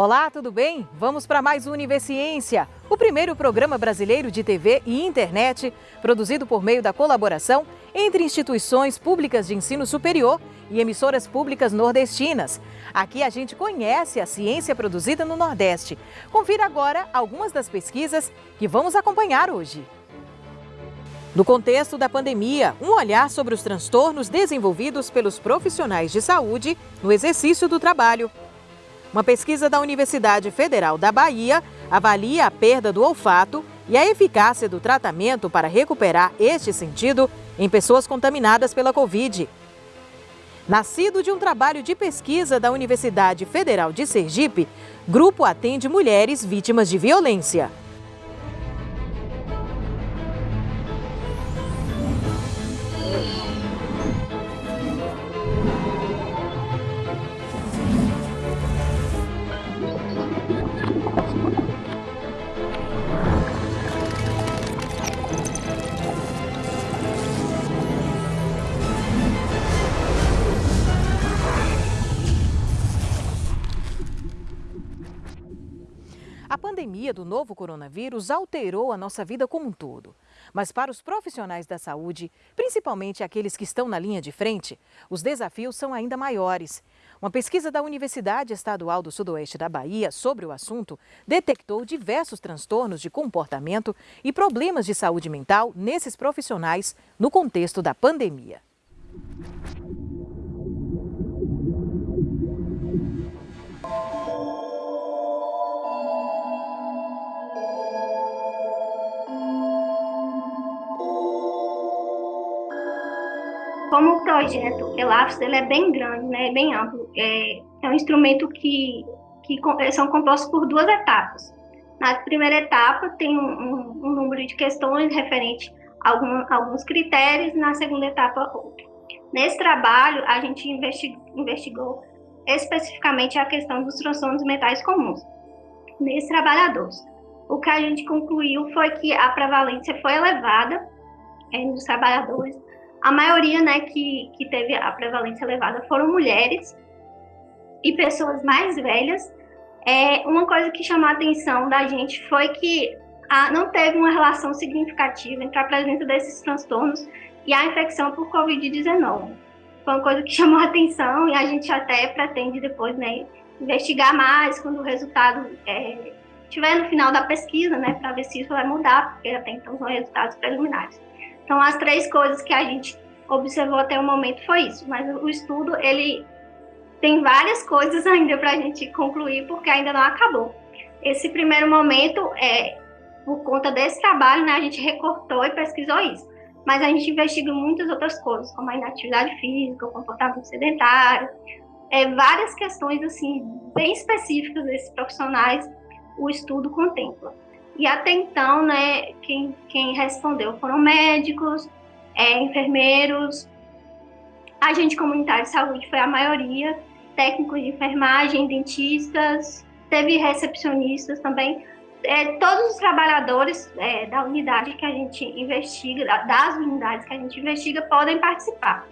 Olá, tudo bem? Vamos para mais um Universiência, o primeiro programa brasileiro de TV e internet, produzido por meio da colaboração entre instituições públicas de ensino superior e emissoras públicas nordestinas. Aqui a gente conhece a ciência produzida no Nordeste. Confira agora algumas das pesquisas que vamos acompanhar hoje. No contexto da pandemia, um olhar sobre os transtornos desenvolvidos pelos profissionais de saúde no exercício do trabalho. Uma pesquisa da Universidade Federal da Bahia avalia a perda do olfato e a eficácia do tratamento para recuperar este sentido em pessoas contaminadas pela Covid. Nascido de um trabalho de pesquisa da Universidade Federal de Sergipe, grupo atende mulheres vítimas de violência. Novo coronavírus alterou a nossa vida como um todo. Mas para os profissionais da saúde, principalmente aqueles que estão na linha de frente, os desafios são ainda maiores. Uma pesquisa da Universidade Estadual do Sudoeste da Bahia sobre o assunto detectou diversos transtornos de comportamento e problemas de saúde mental nesses profissionais no contexto da pandemia. Projeto ELAPS ele é bem grande, né, bem amplo, é, é um instrumento que, que são compostos por duas etapas. Na primeira etapa tem um, um, um número de questões referente a algum, alguns critérios, na segunda etapa outro. Nesse trabalho, a gente investigou, investigou especificamente a questão dos transtornos mentais comuns nesses trabalhadores. O que a gente concluiu foi que a prevalência foi elevada é, nos trabalhadores a maioria né, que, que teve a prevalência elevada foram mulheres e pessoas mais velhas. É, uma coisa que chamou a atenção da gente foi que a, não teve uma relação significativa entre a presença desses transtornos e a infecção por Covid-19. Foi uma coisa que chamou a atenção e a gente até pretende depois né, investigar mais quando o resultado é, estiver no final da pesquisa, né, para ver se isso vai mudar, porque até então são resultados preliminares. Então, as três coisas que a gente observou até o momento foi isso. Mas o estudo, ele tem várias coisas ainda para a gente concluir, porque ainda não acabou. Esse primeiro momento, é, por conta desse trabalho, né, a gente recortou e pesquisou isso. Mas a gente investiga muitas outras coisas, como a inatividade física, o comportamento sedentário, é, várias questões assim bem específicas desses profissionais o estudo contempla. E até então, né, quem, quem respondeu foram médicos, é, enfermeiros, agente comunitário de saúde foi a maioria, técnicos de enfermagem, dentistas, teve recepcionistas também. É, todos os trabalhadores é, da unidade que a gente investiga, das unidades que a gente investiga, podem participar.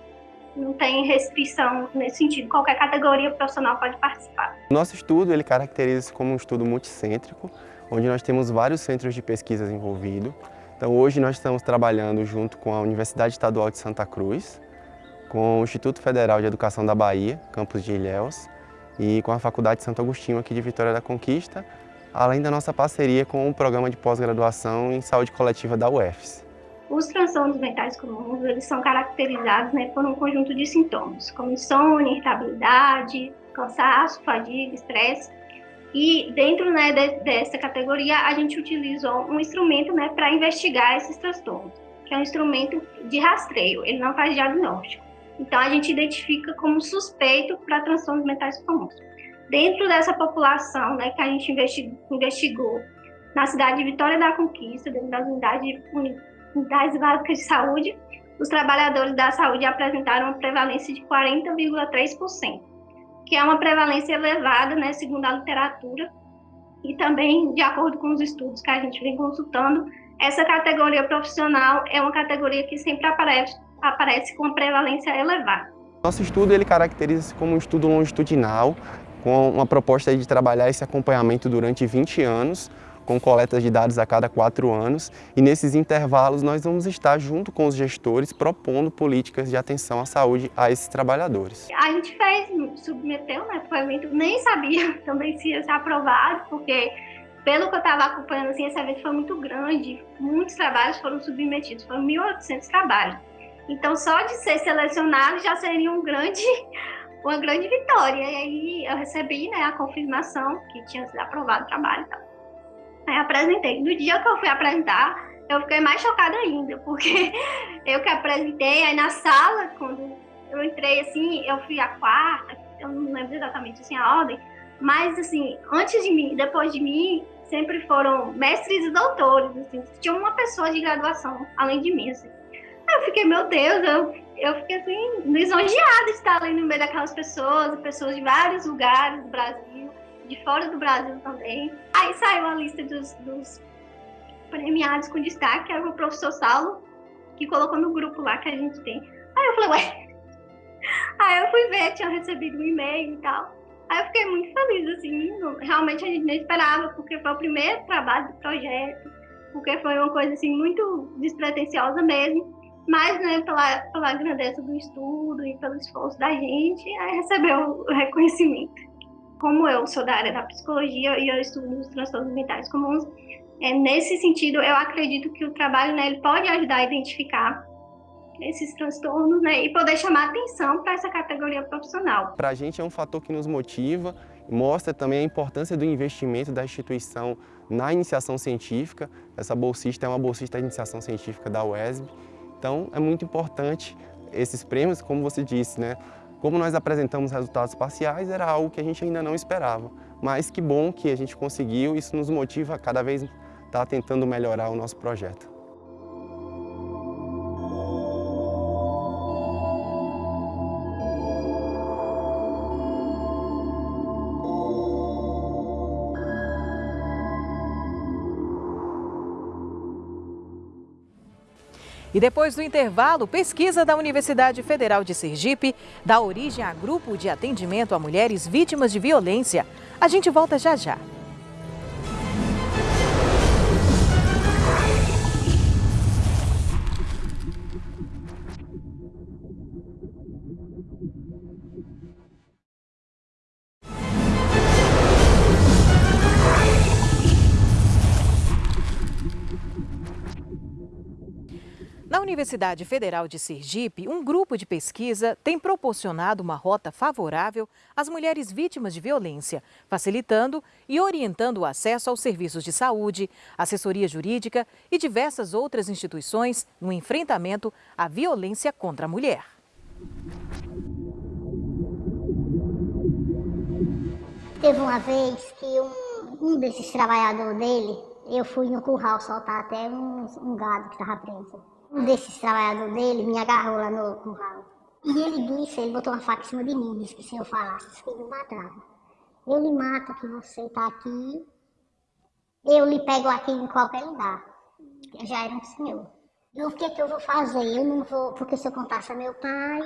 Não tem restrição nesse sentido, qualquer categoria profissional pode participar. Nosso estudo ele caracteriza-se como um estudo multicêntrico, onde nós temos vários centros de pesquisas envolvidos. Então hoje nós estamos trabalhando junto com a Universidade Estadual de Santa Cruz, com o Instituto Federal de Educação da Bahia, campus de Ilhéus, e com a Faculdade Santo Agostinho aqui de Vitória da Conquista, além da nossa parceria com o programa de pós-graduação em saúde coletiva da UFS. Os transtornos mentais comuns eles são caracterizados né, por um conjunto de sintomas, como insônia, irritabilidade, cansaço, fadiga, estresse, e dentro né, de, dessa categoria, a gente utilizou um instrumento né, para investigar esses transtornos, que é um instrumento de rastreio, ele não faz diagnóstico. Então, a gente identifica como suspeito para transtornos mentais comuns. Dentro dessa população né, que a gente investigou na cidade de Vitória da Conquista, dentro das unidades, unidades básicas de saúde, os trabalhadores da saúde apresentaram uma prevalência de 40,3% que é uma prevalência elevada, né, segundo a literatura, e também, de acordo com os estudos que a gente vem consultando, essa categoria profissional é uma categoria que sempre aparece, aparece com prevalência elevada. Nosso estudo ele caracteriza-se como um estudo longitudinal, com uma proposta de trabalhar esse acompanhamento durante 20 anos, com coletas de dados a cada quatro anos e nesses intervalos nós vamos estar junto com os gestores propondo políticas de atenção à saúde a esses trabalhadores. A gente fez, submeteu, né, evento, nem sabia também se ia ser aprovado, porque pelo que eu estava acompanhando, assim, esse evento foi muito grande, muitos trabalhos foram submetidos, foram 1.800 trabalhos. Então, só de ser selecionado já seria um grande, uma grande vitória. E aí eu recebi né, a confirmação que tinha sido aprovado o trabalho e tal. Aí apresentei. No dia que eu fui apresentar, eu fiquei mais chocada ainda, porque eu que apresentei, aí na sala, quando eu entrei assim, eu fui a quarta, eu não lembro exatamente assim a ordem, mas assim, antes de mim, depois de mim, sempre foram mestres e doutores, assim, tinha uma pessoa de graduação além de mim, assim. Aí eu fiquei, meu Deus, eu, eu fiquei assim, lisonjeada de estar ali no meio daquelas pessoas, pessoas de vários lugares do Brasil, de fora do Brasil também. Aí saiu a lista dos, dos premiados com destaque, era o professor Saulo, que colocou no grupo lá que a gente tem. Aí eu falei, ué. Aí eu fui ver, tinha recebido um e-mail e tal. Aí eu fiquei muito feliz, assim, realmente a gente nem esperava, porque foi o primeiro trabalho do projeto, porque foi uma coisa, assim, muito despretensiosa mesmo, mas, né, pela, pela grandeza do estudo e pelo esforço da gente, aí recebeu o reconhecimento. Como eu sou da área da psicologia e eu estudo os transtornos mentais comuns, é, nesse sentido, eu acredito que o trabalho, né, ele pode ajudar a identificar esses transtornos né, e poder chamar atenção para essa categoria profissional. Para a gente é um fator que nos motiva, mostra também a importância do investimento da instituição na iniciação científica. Essa bolsista é uma bolsista de iniciação científica da UESB, então é muito importante esses prêmios, como você disse, né? Como nós apresentamos resultados parciais, era algo que a gente ainda não esperava. Mas que bom que a gente conseguiu, isso nos motiva a cada vez estar tá tentando melhorar o nosso projeto. E depois do intervalo, pesquisa da Universidade Federal de Sergipe dá origem a grupo de atendimento a mulheres vítimas de violência. A gente volta já já. Universidade Federal de Sergipe, um grupo de pesquisa tem proporcionado uma rota favorável às mulheres vítimas de violência, facilitando e orientando o acesso aos serviços de saúde, assessoria jurídica e diversas outras instituições no enfrentamento à violência contra a mulher. Teve uma vez que um, um desses trabalhadores dele, eu fui no curral soltar até um, um gado que estava preso. Um desses trabalhadores dele me agarrou lá no curral. E ele disse, ele botou uma faca em cima de mim, disse que se eu falasse, que me matava. Eu lhe mato que você está aqui, eu lhe pego aqui em qualquer lugar. Eu já era um senhor. E o que, que eu vou fazer? Eu não vou, porque se eu contasse a meu pai,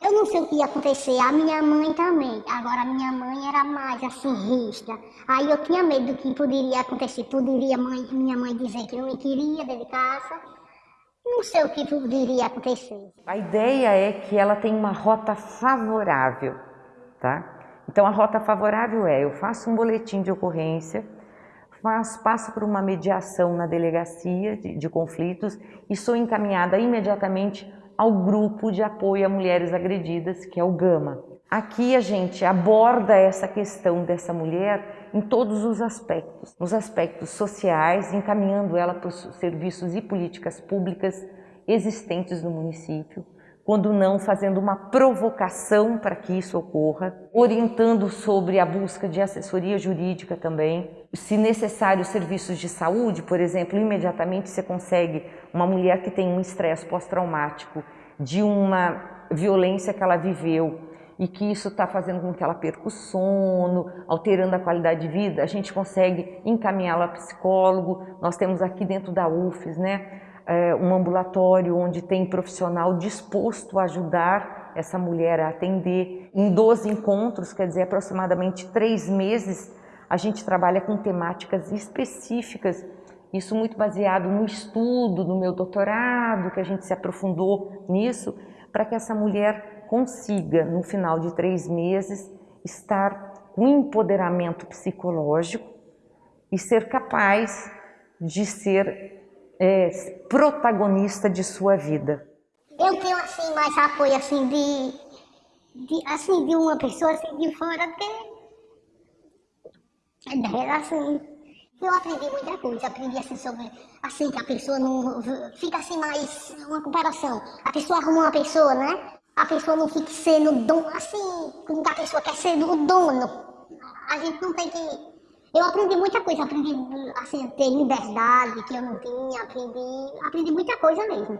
eu não sei o que ia acontecer. A minha mãe também. Agora, a minha mãe era mais assim, rígida. Aí eu tinha medo do que poderia acontecer. Poderia mãe, minha mãe dizer que não me queria dentro de casa não sei o que poderia acontecer. A ideia é que ela tem uma rota favorável, tá? Então a rota favorável é, eu faço um boletim de ocorrência, faço, passo por uma mediação na delegacia de, de conflitos e sou encaminhada imediatamente ao grupo de apoio a mulheres agredidas, que é o GAMA. Aqui a gente aborda essa questão dessa mulher em todos os aspectos, nos aspectos sociais, encaminhando ela para os serviços e políticas públicas existentes no município, quando não fazendo uma provocação para que isso ocorra, orientando sobre a busca de assessoria jurídica também. Se necessário, serviços de saúde, por exemplo, imediatamente você consegue uma mulher que tem um estresse pós-traumático de uma violência que ela viveu e que isso está fazendo com que ela perca o sono, alterando a qualidade de vida, a gente consegue encaminhá-la a psicólogo. Nós temos aqui dentro da UFES, né, é, um ambulatório onde tem profissional disposto a ajudar essa mulher a atender. Em 12 encontros, quer dizer, aproximadamente três meses, a gente trabalha com temáticas específicas, isso muito baseado no estudo, no meu doutorado, que a gente se aprofundou nisso, para que essa mulher consiga, no final de três meses, estar com empoderamento psicológico e ser capaz de ser é, protagonista de sua vida. Eu tenho assim mais apoio assim de, de assim de uma pessoa assim de fora que assim eu aprendi muita coisa, aprendi assim sobre assim que a pessoa não fica assim mais uma comparação. A pessoa arruma uma pessoa, né? A pessoa não fica sendo dono, assim, quando a pessoa quer ser o dono. A gente não tem que eu aprendi muita coisa, aprendi assim, ter liberdade que eu não tinha, aprendi, aprendi muita coisa mesmo.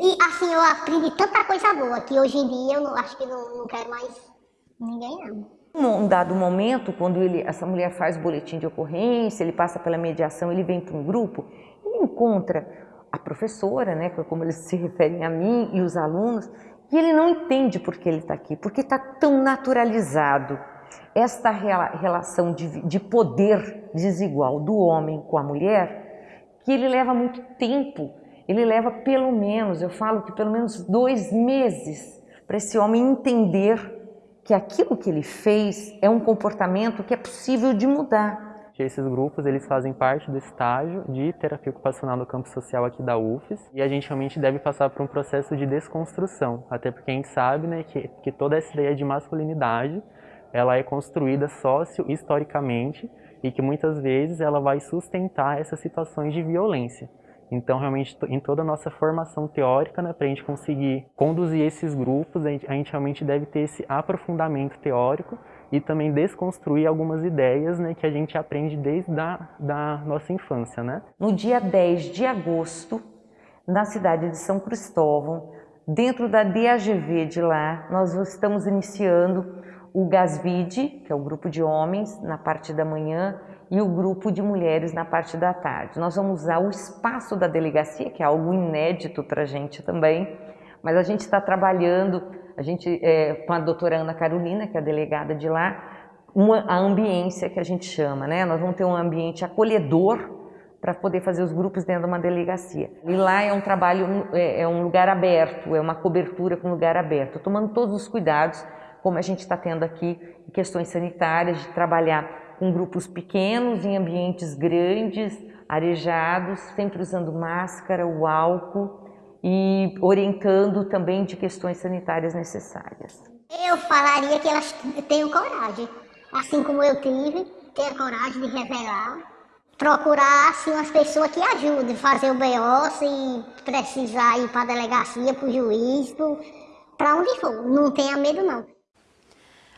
E assim, eu aprendi tanta coisa boa que hoje em dia eu não, acho que não, não quero mais ninguém não. Num dado momento, quando ele, essa mulher faz o boletim de ocorrência, ele passa pela mediação, ele vem para um grupo, ele encontra a professora, né, como eles se referem a mim e os alunos, e ele não entende por que ele está aqui, porque está tão naturalizado esta relação de, de poder desigual do homem com a mulher, que ele leva muito tempo, ele leva pelo menos, eu falo que pelo menos dois meses para esse homem entender que aquilo que ele fez é um comportamento que é possível de mudar. Esses grupos eles fazem parte do estágio de terapia ocupacional no campo social aqui da UFES e a gente realmente deve passar por um processo de desconstrução, até porque a gente sabe né, que, que toda essa ideia de masculinidade ela é construída sócio-historicamente e que muitas vezes ela vai sustentar essas situações de violência. Então, realmente, em toda a nossa formação teórica, né, para a gente conseguir conduzir esses grupos, a gente, a gente, realmente deve ter esse aprofundamento teórico e também desconstruir algumas ideias né, que a gente aprende desde a da nossa infância. Né? No dia 10 de agosto, na cidade de São Cristóvão, dentro da DAGV de lá, nós estamos iniciando o GASVID, que é o grupo de homens, na parte da manhã, e o grupo de mulheres na parte da tarde. Nós vamos usar o espaço da delegacia, que é algo inédito para a gente também, mas a gente está trabalhando, a gente, é, com a doutora Ana Carolina, que é a delegada de lá, uma, a ambiência que a gente chama, né? Nós vamos ter um ambiente acolhedor para poder fazer os grupos dentro de uma delegacia. E lá é um trabalho, é, é um lugar aberto, é uma cobertura com lugar aberto, tomando todos os cuidados como a gente está tendo aqui questões sanitárias, de trabalhar com grupos pequenos, em ambientes grandes, arejados, sempre usando máscara, o álcool e orientando também de questões sanitárias necessárias. Eu falaria que elas tenham coragem, assim como eu tive, ter coragem de revelar, procurar assim, umas pessoas que ajudem, fazer o BO se precisar ir para a delegacia, para o juiz, para onde for. Não tenha medo não.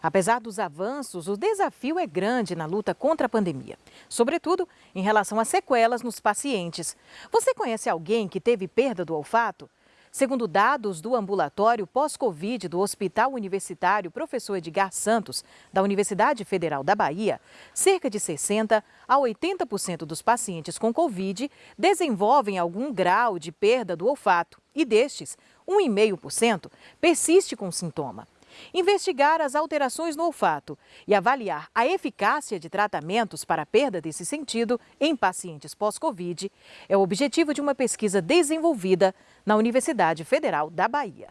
Apesar dos avanços, o desafio é grande na luta contra a pandemia, sobretudo em relação às sequelas nos pacientes. Você conhece alguém que teve perda do olfato? Segundo dados do ambulatório pós-Covid do Hospital Universitário Professor Edgar Santos, da Universidade Federal da Bahia, cerca de 60 a 80% dos pacientes com Covid desenvolvem algum grau de perda do olfato e destes, 1,5% persiste com sintoma investigar as alterações no olfato e avaliar a eficácia de tratamentos para a perda desse sentido em pacientes pós-Covid é o objetivo de uma pesquisa desenvolvida na Universidade Federal da Bahia.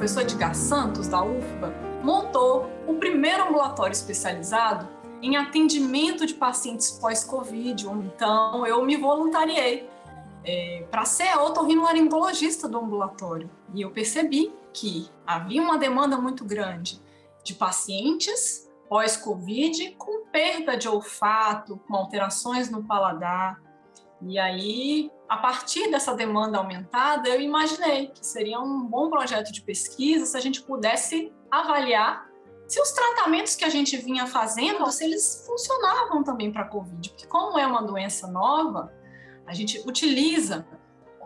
Professor Edgar Santos, da UFBA, montou o primeiro ambulatório especializado em atendimento de pacientes pós-Covid. Então, eu me voluntariei é, para ser otorrinolaringologista do ambulatório. E eu percebi que havia uma demanda muito grande de pacientes pós-Covid com perda de olfato, com alterações no paladar. E aí a partir dessa demanda aumentada, eu imaginei que seria um bom projeto de pesquisa se a gente pudesse avaliar se os tratamentos que a gente vinha fazendo, se eles funcionavam também para a COVID. Porque como é uma doença nova, a gente utiliza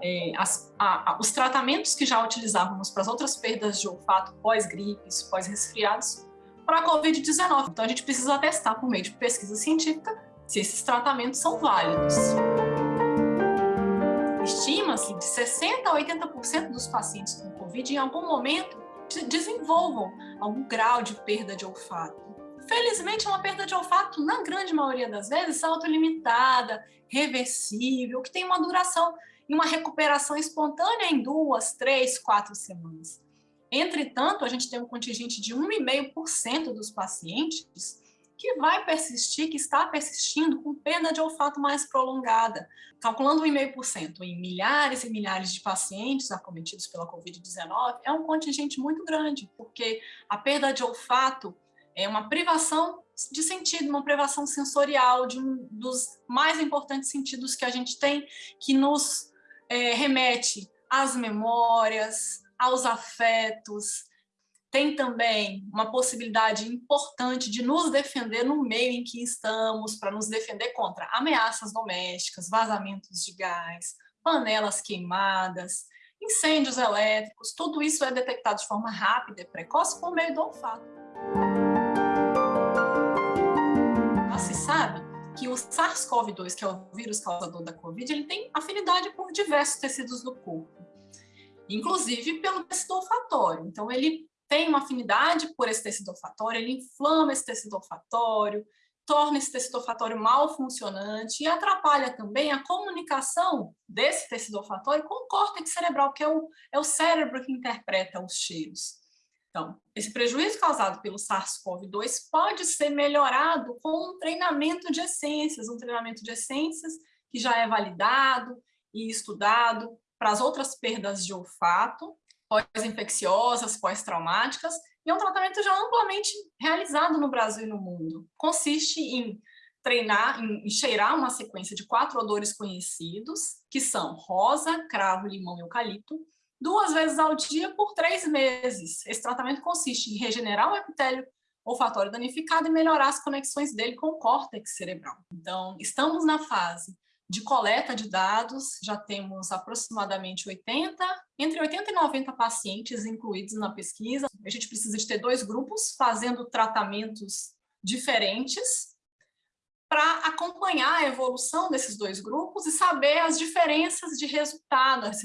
é, as, a, a, os tratamentos que já utilizávamos para as outras perdas de olfato pós-gripes, pós-resfriados, para a Covid-19. Então, a gente precisa testar por meio de pesquisa científica se esses tratamentos são válidos. Estima-se de 60% a 80% dos pacientes com Covid, em algum momento, desenvolvam algum grau de perda de olfato. Felizmente, é uma perda de olfato, na grande maioria das vezes, autolimitada, reversível, que tem uma duração e uma recuperação espontânea em duas, três, quatro semanas. Entretanto, a gente tem um contingente de 1,5% dos pacientes que vai persistir, que está persistindo com perda de olfato mais prolongada. Calculando 1,5% em milhares e milhares de pacientes acometidos pela Covid-19, é um contingente muito grande, porque a perda de olfato é uma privação de sentido, uma privação sensorial de um dos mais importantes sentidos que a gente tem, que nos é, remete às memórias, aos afetos, tem também uma possibilidade importante de nos defender no meio em que estamos, para nos defender contra ameaças domésticas, vazamentos de gás, panelas queimadas, incêndios elétricos, tudo isso é detectado de forma rápida e precoce por meio do olfato. Já se sabe que o SARS-CoV-2, que é o vírus causador da Covid, ele tem afinidade por diversos tecidos do corpo, inclusive pelo tecido olfatório. Então, ele tem uma afinidade por esse tecido olfatório, ele inflama esse tecido olfatório, torna esse tecido olfatório mal funcionante e atrapalha também a comunicação desse tecido olfatório com o córtex cerebral, que é o, é o cérebro que interpreta os cheiros. Então, esse prejuízo causado pelo SARS-CoV-2 pode ser melhorado com um treinamento de essências, um treinamento de essências que já é validado e estudado para as outras perdas de olfato, pós-infecciosas, pós-traumáticas, e é um tratamento já amplamente realizado no Brasil e no mundo. Consiste em treinar, em cheirar uma sequência de quatro odores conhecidos, que são rosa, cravo, limão e eucalipto, duas vezes ao dia por três meses. Esse tratamento consiste em regenerar o epitélio olfatório danificado e melhorar as conexões dele com o córtex cerebral. Então, estamos na fase de coleta de dados, já temos aproximadamente 80, entre 80 e 90 pacientes incluídos na pesquisa. A gente precisa de ter dois grupos fazendo tratamentos diferentes para acompanhar a evolução desses dois grupos e saber as diferenças de resultado, as,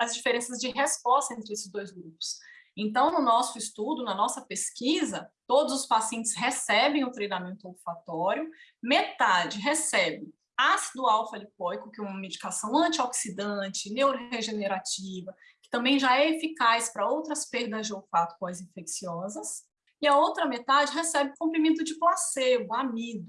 as diferenças de resposta entre esses dois grupos. Então, no nosso estudo, na nossa pesquisa, todos os pacientes recebem o treinamento olfatório, metade recebe ácido alfa-lipoico, que é uma medicação antioxidante, neuroregenerativa, que também já é eficaz para outras perdas de olfato pós-infecciosas, e a outra metade recebe comprimido de placebo, amido.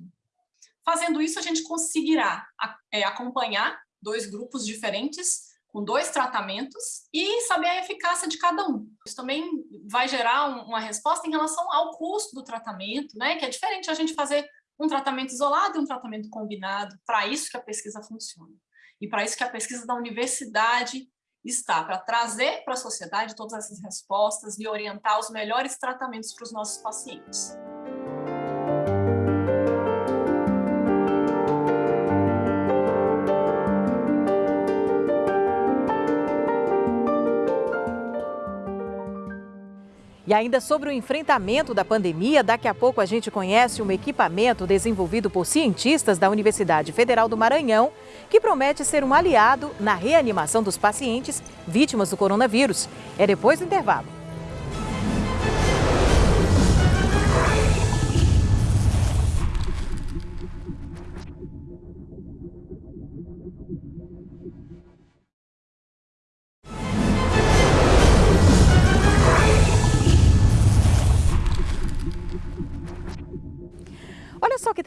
Fazendo isso, a gente conseguirá é, acompanhar dois grupos diferentes, com dois tratamentos, e saber a eficácia de cada um. Isso também vai gerar uma resposta em relação ao custo do tratamento, né? que é diferente a gente fazer um tratamento isolado e um tratamento combinado, para isso que a pesquisa funciona. E para isso que a pesquisa da universidade está, para trazer para a sociedade todas essas respostas e orientar os melhores tratamentos para os nossos pacientes. E ainda sobre o enfrentamento da pandemia, daqui a pouco a gente conhece um equipamento desenvolvido por cientistas da Universidade Federal do Maranhão, que promete ser um aliado na reanimação dos pacientes vítimas do coronavírus. É depois do intervalo.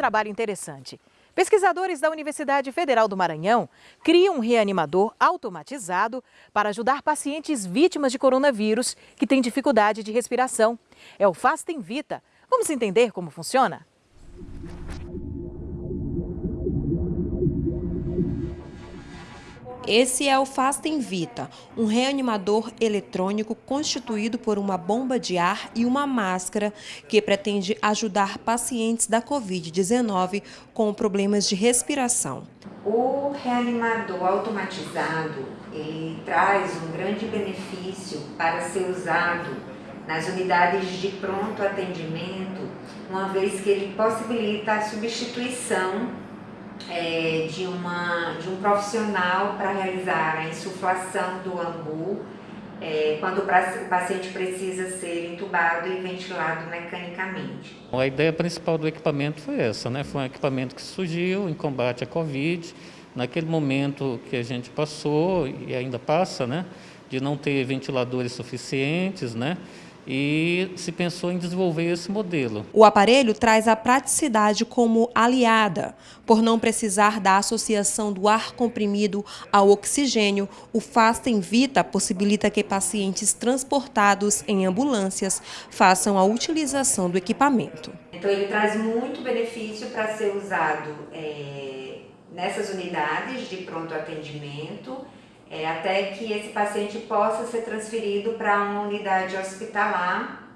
Trabalho interessante. Pesquisadores da Universidade Federal do Maranhão criam um reanimador automatizado para ajudar pacientes vítimas de coronavírus que têm dificuldade de respiração. É o Fastem Vita. Vamos entender como funciona? Esse é o Fastem Vita, um reanimador eletrônico constituído por uma bomba de ar e uma máscara que pretende ajudar pacientes da Covid-19 com problemas de respiração. O reanimador automatizado ele traz um grande benefício para ser usado nas unidades de pronto atendimento, uma vez que ele possibilita a substituição é, de, uma, de um profissional para realizar a insuflação do ambu é, quando o paciente precisa ser entubado e ventilado mecanicamente. A ideia principal do equipamento foi essa, né? foi um equipamento que surgiu em combate à Covid, naquele momento que a gente passou e ainda passa, né? de não ter ventiladores suficientes, né? E se pensou em desenvolver esse modelo. O aparelho traz a praticidade como aliada. Por não precisar da associação do ar comprimido ao oxigênio, o Fastem Vita possibilita que pacientes transportados em ambulâncias façam a utilização do equipamento. Então ele traz muito benefício para ser usado é, nessas unidades de pronto atendimento, é, até que esse paciente possa ser transferido para uma unidade hospitalar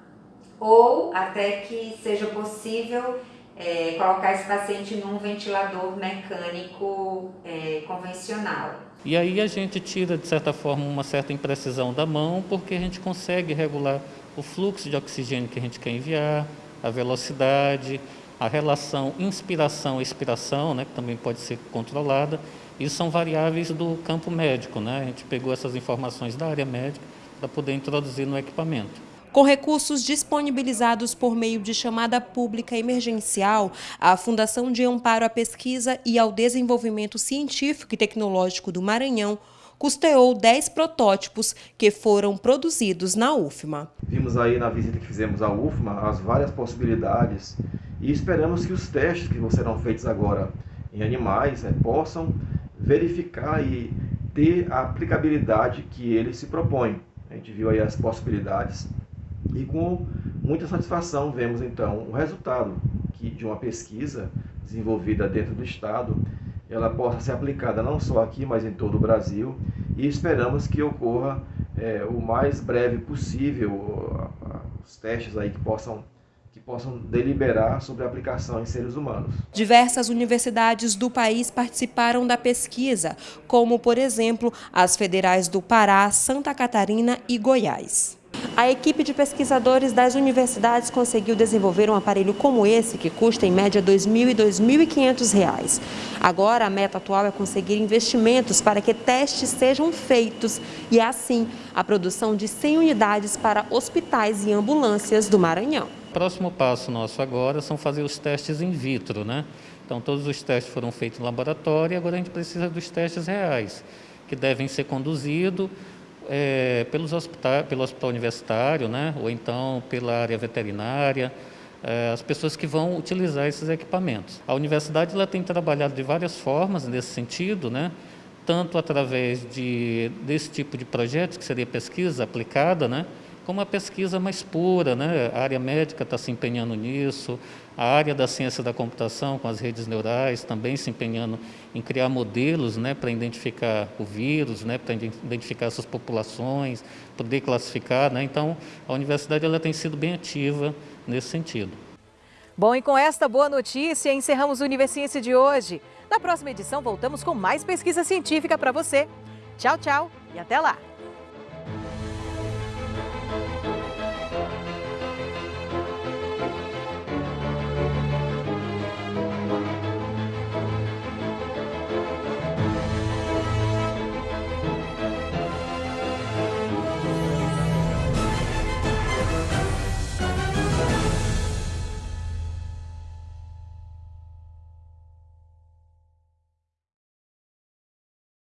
ou até que seja possível é, colocar esse paciente num ventilador mecânico é, convencional. E aí a gente tira, de certa forma, uma certa imprecisão da mão, porque a gente consegue regular o fluxo de oxigênio que a gente quer enviar, a velocidade, a relação inspiração-expiração, né, que também pode ser controlada, isso são variáveis do campo médico, né? A gente pegou essas informações da área médica para poder introduzir no equipamento. Com recursos disponibilizados por meio de chamada pública emergencial, a Fundação de Amparo à Pesquisa e ao Desenvolvimento Científico e Tecnológico do Maranhão custeou 10 protótipos que foram produzidos na UFMA. Vimos aí na visita que fizemos à UFMA as várias possibilidades e esperamos que os testes que serão feitos agora em animais né, possam verificar e ter a aplicabilidade que ele se propõe. A gente viu aí as possibilidades e com muita satisfação vemos então o resultado que de uma pesquisa desenvolvida dentro do estado, ela possa ser aplicada não só aqui, mas em todo o Brasil e esperamos que ocorra é, o mais breve possível os testes aí que possam que possam deliberar sobre a aplicação em seres humanos. Diversas universidades do país participaram da pesquisa, como, por exemplo, as federais do Pará, Santa Catarina e Goiás. A equipe de pesquisadores das universidades conseguiu desenvolver um aparelho como esse, que custa em média R$ 2.000 e R$ 2.500. Agora, a meta atual é conseguir investimentos para que testes sejam feitos e, assim, a produção de 100 unidades para hospitais e ambulâncias do Maranhão próximo passo nosso agora são fazer os testes in vitro, né? Então, todos os testes foram feitos no laboratório e agora a gente precisa dos testes reais, que devem ser conduzidos é, pelos hospital, pelo hospital universitário, né? ou então pela área veterinária, é, as pessoas que vão utilizar esses equipamentos. A universidade ela tem trabalhado de várias formas nesse sentido, né? tanto através de, desse tipo de projetos, que seria pesquisa aplicada, né? como a pesquisa mais pura, né? a área médica está se empenhando nisso, a área da ciência da computação com as redes neurais também se empenhando em criar modelos né? para identificar o vírus, né? para identificar essas populações, poder classificar. Né? Então, a universidade ela tem sido bem ativa nesse sentido. Bom, e com esta boa notícia, encerramos o Universiência de hoje. Na próxima edição, voltamos com mais pesquisa científica para você. Tchau, tchau e até lá!